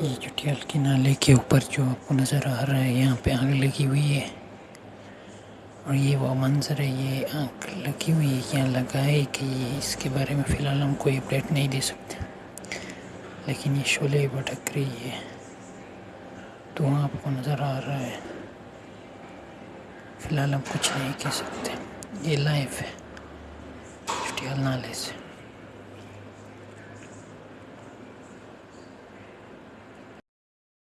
یہ چٹیال کے نالے کے اوپر جو آپ کو نظر آ رہا ہے، یہاں پہ آگ لگی ہوئی ہے۔ اور یہ وہ منظر ہے، یہ آگ لگی ہوئی ہے، یہاں لگا ہے کہ یہ اس کے بارے میں فی الحال ہم کوئی اپڈیٹ نہیں دے سکتے۔ لیکن یہ شعلے بھٹک رہی ہے دھواں آپ کو نظر آ رہا ہے۔ فی الحال ہم کچھ نہیں کہہ سکتے۔ یہ لائف ہے چٹیال نالے سے۔